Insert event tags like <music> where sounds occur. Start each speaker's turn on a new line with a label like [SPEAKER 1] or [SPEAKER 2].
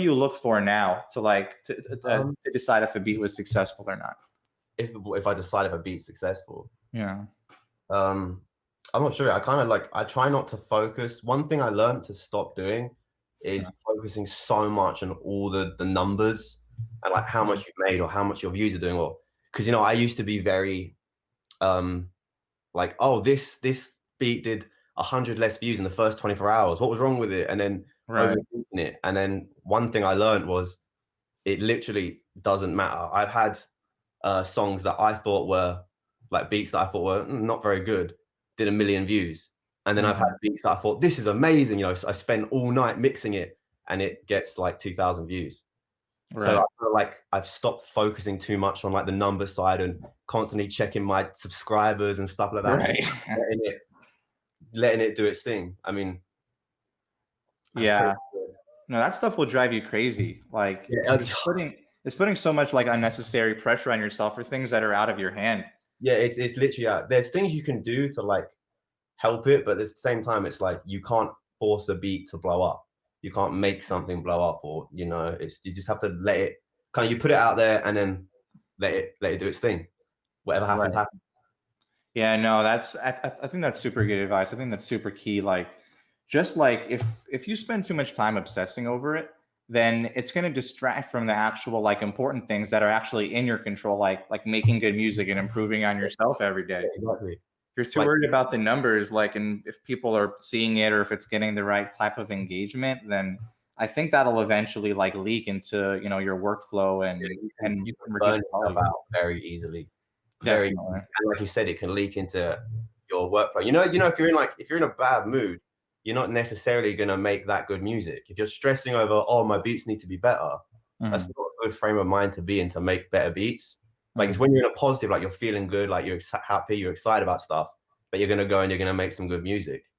[SPEAKER 1] you look for now to like to, to,
[SPEAKER 2] Um,
[SPEAKER 1] to decide if a beat was successful or not?
[SPEAKER 2] If if I decide if a beat's successful,
[SPEAKER 1] Yeah.
[SPEAKER 2] um, I'm not sure. I kind of like I try not to focus. One thing I learned to stop doing is focusing so much on all the the numbers and like how much you made or how much your views are doing. Or because you know I used to be very, um, like oh this this beat did a hundred less views in the first 24 hours. What was wrong with it? And then
[SPEAKER 1] Right.
[SPEAKER 2] it. And then one thing I learned was it literally doesn't matter. I've had uh, songs that I thought were like beats that I thought were "Mm, not very good, did a million views. And then I've had beats that I thought this is amazing. You know, so I spent all night mixing it and it gets like 2,000 views.
[SPEAKER 1] Right.
[SPEAKER 2] So I feel like I've stopped focusing too much on like the number side and constantly checking my subscribers and stuff like that.
[SPEAKER 1] right. <laughs>
[SPEAKER 2] Letting it, letting it do its thing. I mean, that's
[SPEAKER 1] yeah. No, that stuff will drive you crazy. Like
[SPEAKER 2] Yeah,
[SPEAKER 1] it's putting it's putting so much like unnecessary pressure on yourself for things that are out of your hand.
[SPEAKER 2] yeah, it's it's literally uh, there's things you can do to like help it, but at the same time, it's like you can't force a beat to blow up. You can't make something blow up, or you know, it's you just have to let it kind of you put it out there and then let it let it do its thing. Whatever happens,
[SPEAKER 1] Right.
[SPEAKER 2] happens.
[SPEAKER 1] Yeah, no, that's I, I I think that's super good advice. I think that's super key. Like, just like if if you spend too much time obsessing over it, then it's going to distract from the actual like important things that are actually in your control, like like making good music and improving on yourself every day.
[SPEAKER 2] Exactly.
[SPEAKER 1] If you're too
[SPEAKER 2] Like-
[SPEAKER 1] worried about the numbers, like, and if people are seeing it or if it's getting the right type of engagement, then I think that'll eventually like leak into you know your workflow and and
[SPEAKER 2] you can
[SPEAKER 1] reduce
[SPEAKER 2] burn
[SPEAKER 1] quality.
[SPEAKER 2] out very easily. Very
[SPEAKER 1] Definitely.
[SPEAKER 2] like you said, it can leak into your workflow. You know, you know, if you're in like if you're in a bad mood, you're not necessarily gonna make that good music. If you're stressing over, oh, my beats need to be better, that's
[SPEAKER 1] Mhm.
[SPEAKER 2] not a good frame of mind to be in to make better beats. Like it's
[SPEAKER 1] Mhm.
[SPEAKER 2] when you're in a positive, like you're feeling good, like you're ex- happy, you're excited about stuff, but you're gonna go and you're gonna make some good music.